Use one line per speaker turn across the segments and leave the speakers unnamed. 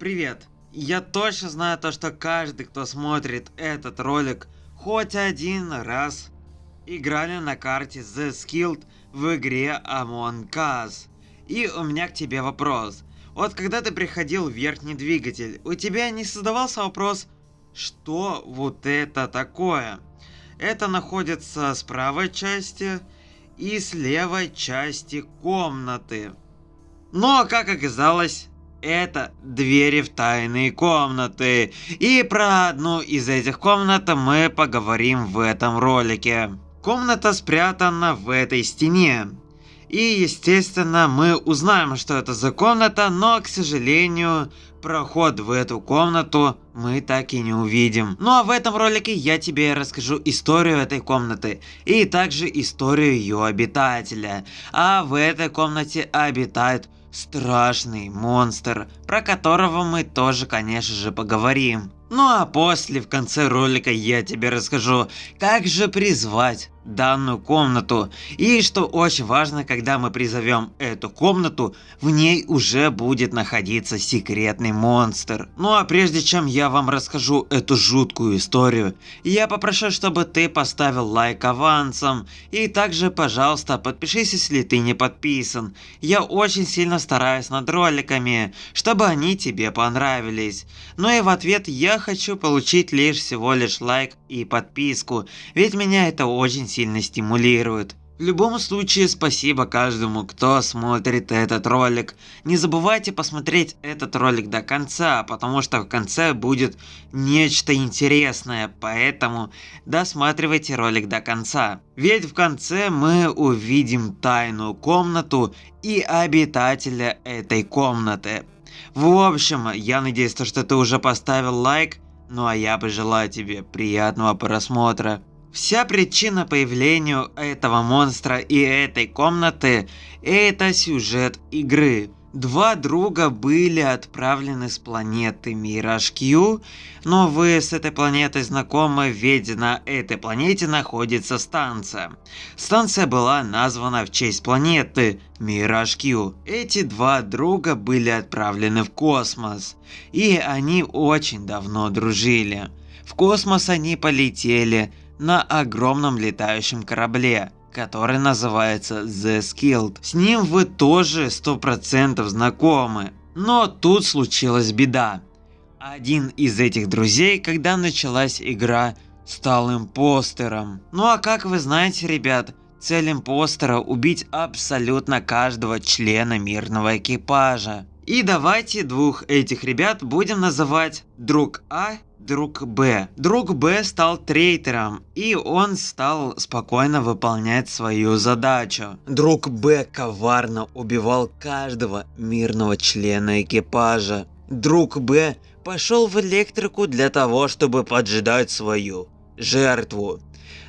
Привет! Я точно знаю то, что каждый, кто смотрит этот ролик, хоть один раз играли на карте The Skilled в игре Among Us. И у меня к тебе вопрос. Вот когда ты приходил в верхний двигатель, у тебя не создавался вопрос, что вот это такое? Это находится с правой части и с левой части комнаты. Но, как оказалось, это двери в тайные комнаты. И про одну из этих комнат мы поговорим в этом ролике. Комната спрятана в этой стене. И естественно мы узнаем, что это за комната, но к сожалению проход в эту комнату мы так и не увидим. Ну а в этом ролике я тебе расскажу историю этой комнаты и также историю ее обитателя. А в этой комнате обитает страшный монстр, про которого мы тоже конечно же поговорим. Ну а после в конце ролика я тебе расскажу, как же призвать данную комнату. И что очень важно, когда мы призовем эту комнату, в ней уже будет находиться секретный монстр. Ну а прежде чем я вам расскажу эту жуткую историю, я попрошу, чтобы ты поставил лайк авансом. И также, пожалуйста, подпишись, если ты не подписан. Я очень сильно стараюсь над роликами, чтобы они тебе понравились. Ну и в ответ я хочу получить лишь всего лишь лайк и подписку, ведь меня это очень сильно стимулирует. В любом случае, спасибо каждому, кто смотрит этот ролик. Не забывайте посмотреть этот ролик до конца, потому что в конце будет нечто интересное, поэтому досматривайте ролик до конца. Ведь в конце мы увидим тайную комнату и обитателя этой комнаты. В общем, я надеюсь, что ты уже поставил лайк, ну а я пожелаю тебе приятного просмотра. Вся причина появления этого монстра и этой комнаты – это сюжет игры. Два друга были отправлены с планеты Мираж Q, но вы с этой планетой знакомы, ведь на этой планете находится станция. Станция была названа в честь планеты Мираж Q. Эти два друга были отправлены в космос, и они очень давно дружили. В космос они полетели на огромном летающем корабле, который называется The Skilled. С ним вы тоже 100% знакомы. Но тут случилась беда. Один из этих друзей, когда началась игра, стал импостером. Ну а как вы знаете, ребят, цель импостера убить абсолютно каждого члена мирного экипажа. И давайте двух этих ребят будем называть друг А друг Б. Друг Б стал трейтером, и он стал спокойно выполнять свою задачу. Друг Б коварно убивал каждого мирного члена экипажа. Друг Б пошел в электрику для того, чтобы поджидать свою жертву.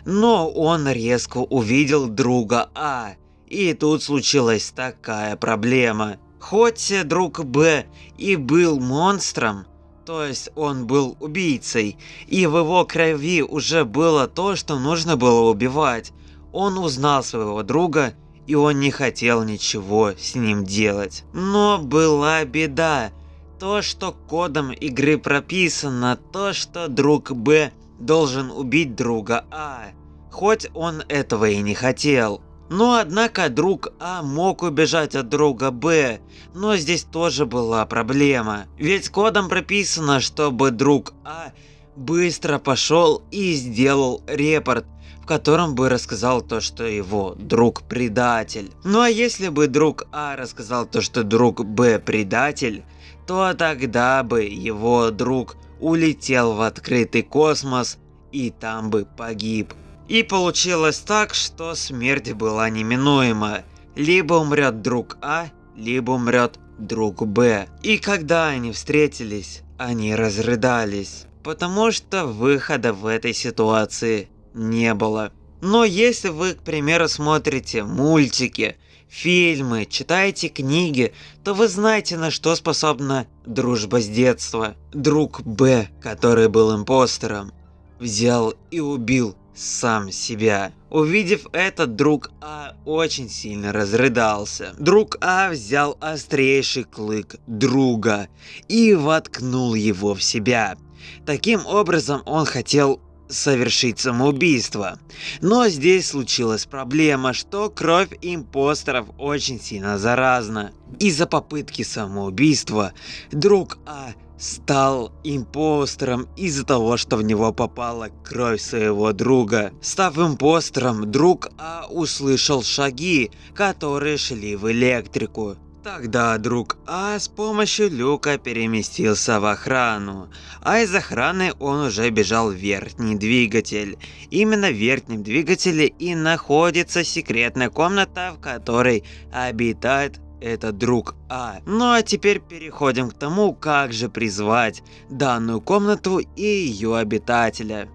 Но он резко увидел друга А, и тут случилась такая проблема. Хоть друг Б и был монстром, то есть он был убийцей, и в его крови уже было то, что нужно было убивать. Он узнал своего друга, и он не хотел ничего с ним делать. Но была беда. То, что кодом игры прописано, то, что друг Б должен убить друга А, хоть он этого и не хотел. Но однако друг А мог убежать от друга Б, но здесь тоже была проблема. Ведь кодом прописано, чтобы друг А быстро пошел и сделал репорт, в котором бы рассказал то, что его друг предатель. Ну а если бы друг А рассказал то, что друг Б предатель, то тогда бы его друг улетел в открытый космос и там бы погиб. И получилось так, что смерть была неминуема. Либо умрет друг А, либо умрет друг Б. И когда они встретились, они разрыдались. Потому что выхода в этой ситуации не было. Но если вы, к примеру, смотрите мультики, фильмы, читаете книги, то вы знаете, на что способна дружба с детства. Друг Б, который был импостером, взял и убил сам себя. Увидев это, друг А очень сильно разрыдался. Друг А взял острейший клык друга и воткнул его в себя. Таким образом он хотел совершить самоубийство. Но здесь случилась проблема, что кровь импостеров очень сильно заразна. Из-за попытки самоубийства друг А стал импостером из-за того, что в него попала кровь своего друга. Став импостером, друг А услышал шаги, которые шли в электрику. Тогда друг А с помощью люка переместился в охрану, а из охраны он уже бежал в верхний двигатель. Именно в верхнем двигателе и находится секретная комната, в которой обитает этот друг А. Ну а теперь переходим к тому, как же призвать данную комнату и ее обитателя.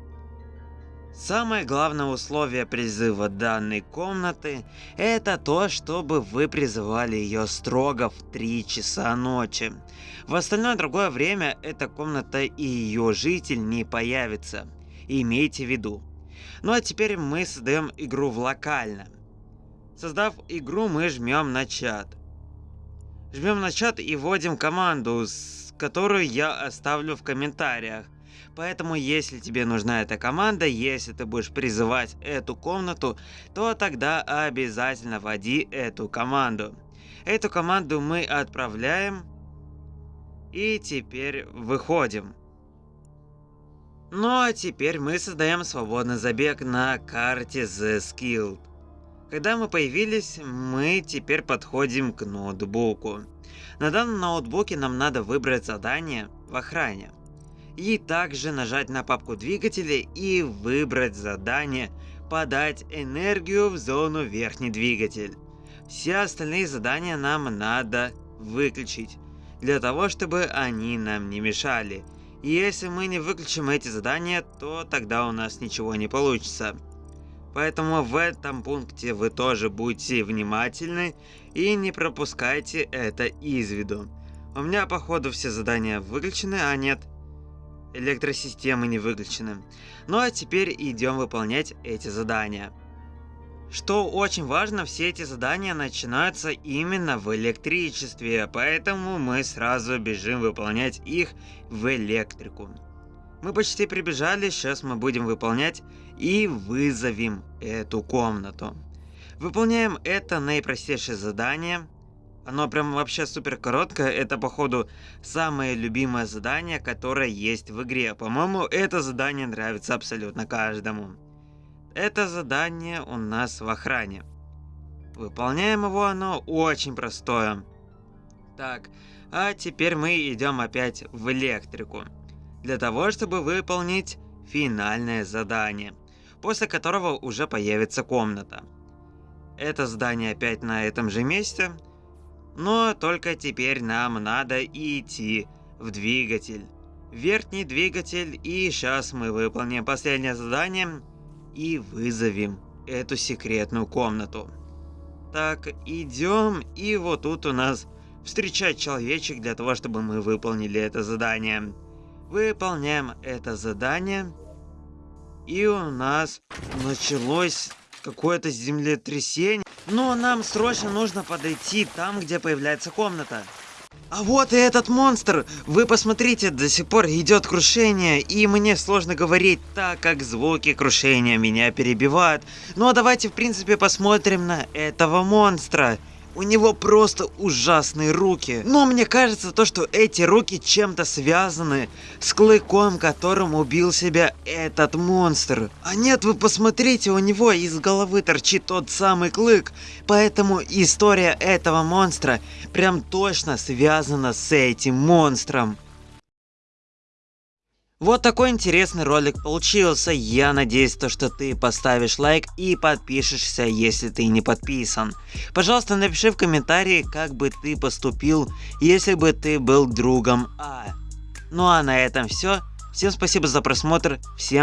Самое главное условие призыва данной комнаты – это то, чтобы вы призывали ее строго в 3 часа ночи. В остальное другое время эта комната и ее житель не появится. Имейте в виду. Ну а теперь мы создаем игру в локально. Создав игру, мы жмем на чат. Жмем на чат и вводим команду, которую я оставлю в комментариях. Поэтому, если тебе нужна эта команда, если ты будешь призывать эту комнату, то тогда обязательно вводи эту команду. Эту команду мы отправляем. И теперь выходим. Ну а теперь мы создаем свободный забег на карте The Skilled. Когда мы появились, мы теперь подходим к ноутбуку. На данном ноутбуке нам надо выбрать задание в охране и также нажать на папку двигателя и выбрать задание «Подать энергию в зону верхний двигатель». Все остальные задания нам надо выключить, для того, чтобы они нам не мешали. Если мы не выключим эти задания, то тогда у нас ничего не получится. Поэтому в этом пункте вы тоже будьте внимательны и не пропускайте это из виду. У меня походу все задания выключены, а нет, электросистемы не выключены. Ну а теперь идем выполнять эти задания. Что очень важно, все эти задания начинаются именно в электричестве, поэтому мы сразу бежим выполнять их в электрику. Мы почти прибежали, сейчас мы будем выполнять и вызовем эту комнату. Выполняем это наипростейшее задание. Оно прям вообще супер короткое. Это, походу, самое любимое задание, которое есть в игре. По-моему, это задание нравится абсолютно каждому. Это задание у нас в охране. Выполняем его оно очень простое. Так, а теперь мы идем опять в электрику. Для того, чтобы выполнить финальное задание. После которого уже появится комната. Это здание опять на этом же месте. Но только теперь нам надо идти в двигатель. Верхний двигатель и сейчас мы выполним последнее задание и вызовем эту секретную комнату. Так, идем и вот тут у нас встречать человечек для того, чтобы мы выполнили это задание. Выполняем это задание. И у нас началось какое-то землетрясение. Но нам срочно нужно подойти там, где появляется комната. А вот и этот монстр! Вы посмотрите, до сих пор идет крушение, и мне сложно говорить, так как звуки крушения меня перебивают. Но давайте в принципе посмотрим на этого монстра. У него просто ужасные руки. Но мне кажется, то, что эти руки чем-то связаны с клыком, которым убил себя этот монстр. А нет, вы посмотрите, у него из головы торчит тот самый клык. Поэтому история этого монстра прям точно связана с этим монстром. Вот такой интересный ролик получился. Я надеюсь, то, что ты поставишь лайк и подпишешься, если ты не подписан. Пожалуйста, напиши в комментарии, как бы ты поступил, если бы ты был другом А. Ну а на этом все. Всем спасибо за просмотр. Всем